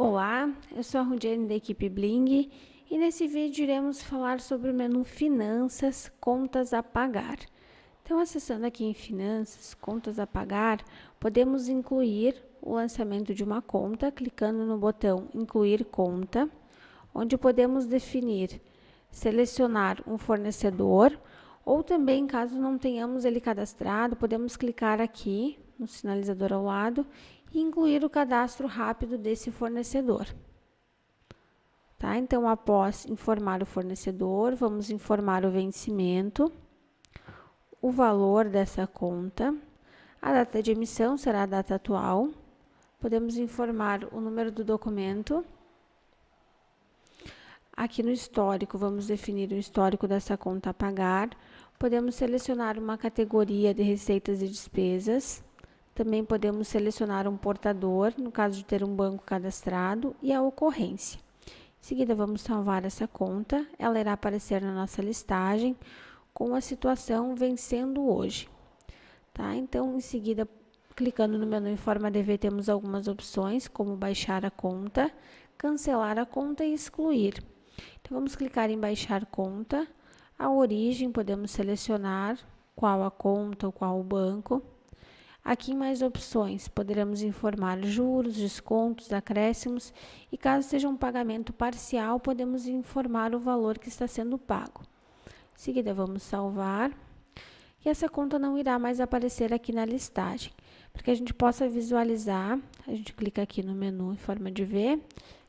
Olá, eu sou a Rudiane da equipe Bling e nesse vídeo iremos falar sobre o menu Finanças, Contas a Pagar. Então, acessando aqui em Finanças, Contas a Pagar, podemos incluir o lançamento de uma conta, clicando no botão Incluir Conta, onde podemos definir, selecionar um fornecedor, ou também, caso não tenhamos ele cadastrado, podemos clicar aqui no sinalizador ao lado e incluir o cadastro rápido desse fornecedor. Tá? Então, após informar o fornecedor, vamos informar o vencimento, o valor dessa conta, a data de emissão será a data atual, podemos informar o número do documento. Aqui no histórico, vamos definir o histórico dessa conta a pagar. Podemos selecionar uma categoria de receitas e despesas. Também podemos selecionar um portador, no caso de ter um banco cadastrado, e a ocorrência. Em seguida, vamos salvar essa conta. Ela irá aparecer na nossa listagem com a situação vencendo hoje. Tá? Então, em seguida, clicando no menu Informa DV, temos algumas opções, como baixar a conta, cancelar a conta e excluir. Então, vamos clicar em baixar conta. A origem, podemos selecionar qual a conta ou qual o banco. Aqui mais opções, poderemos informar juros, descontos, acréscimos e caso seja um pagamento parcial, podemos informar o valor que está sendo pago. Em seguida, vamos salvar. E essa conta não irá mais aparecer aqui na listagem. Para que a gente possa visualizar, a gente clica aqui no menu em forma de ver,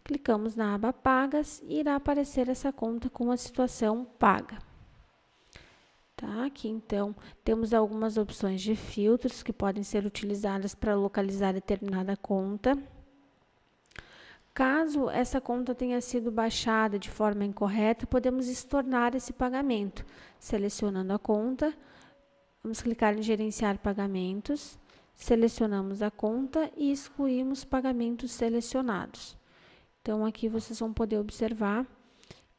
clicamos na aba Pagas e irá aparecer essa conta com a situação paga. Tá? Aqui, então, temos algumas opções de filtros que podem ser utilizadas para localizar determinada conta. Caso essa conta tenha sido baixada de forma incorreta, podemos estornar esse pagamento. Selecionando a conta, vamos clicar em Gerenciar Pagamentos, selecionamos a conta e excluímos pagamentos selecionados. Então, aqui vocês vão poder observar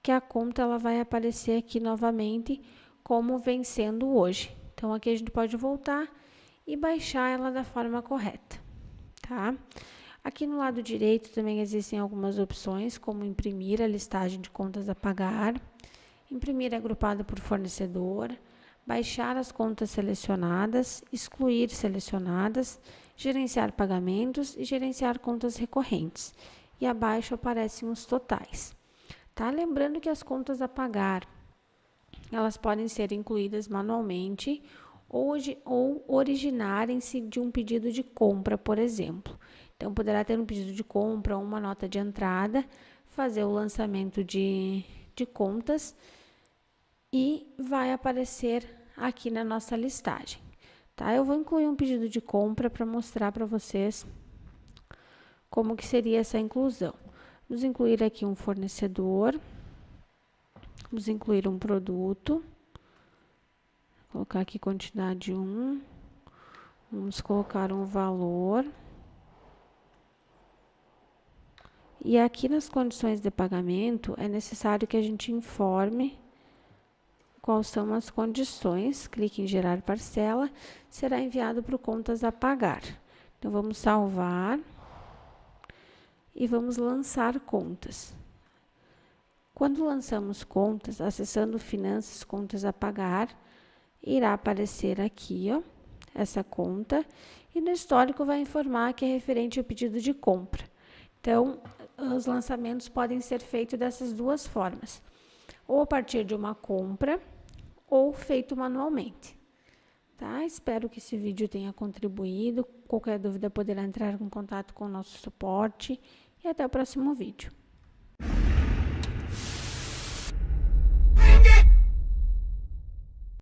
que a conta ela vai aparecer aqui novamente como vencendo hoje. Então, aqui a gente pode voltar e baixar ela da forma correta, tá? Aqui no lado direito também existem algumas opções, como imprimir a listagem de contas a pagar, imprimir agrupada por fornecedor, baixar as contas selecionadas, excluir selecionadas, gerenciar pagamentos e gerenciar contas recorrentes. E abaixo aparecem os totais. Tá? Lembrando que as contas a pagar elas podem ser incluídas manualmente ou, ou originarem-se de um pedido de compra, por exemplo. Então, poderá ter um pedido de compra uma nota de entrada, fazer o lançamento de, de contas e vai aparecer aqui na nossa listagem. Tá? Eu vou incluir um pedido de compra para mostrar para vocês como que seria essa inclusão. Vamos incluir aqui um fornecedor. Vamos incluir um produto. Vou colocar aqui quantidade 1. Vamos colocar um valor. E aqui nas condições de pagamento, é necessário que a gente informe quais são as condições. Clique em gerar parcela, será enviado para o contas a pagar. Então, vamos salvar e vamos lançar contas. Quando lançamos contas, acessando Finanças, Contas a Pagar, irá aparecer aqui, ó, essa conta, e no histórico vai informar que é referente ao pedido de compra. Então, os lançamentos podem ser feitos dessas duas formas, ou a partir de uma compra, ou feito manualmente. Tá? Espero que esse vídeo tenha contribuído. Qualquer dúvida poderá entrar em contato com o nosso suporte e até o próximo vídeo.